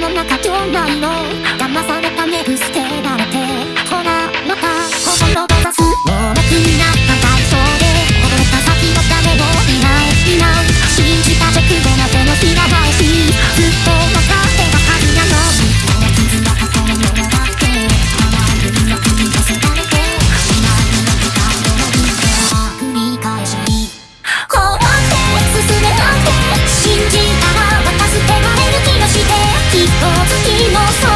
の中町内のと次もそう